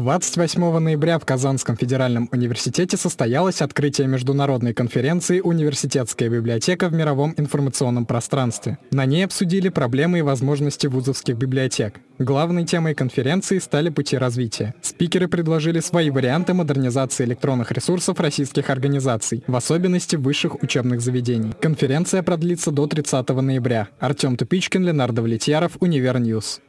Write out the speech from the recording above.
28 ноября в Казанском федеральном университете состоялось открытие международной конференции «Университетская библиотека в мировом информационном пространстве». На ней обсудили проблемы и возможности вузовских библиотек. Главной темой конференции стали пути развития. Спикеры предложили свои варианты модернизации электронных ресурсов российских организаций, в особенности высших учебных заведений. Конференция продлится до 30 ноября. Артем Тупичкин, Ленар Давлетьяров, Univer News.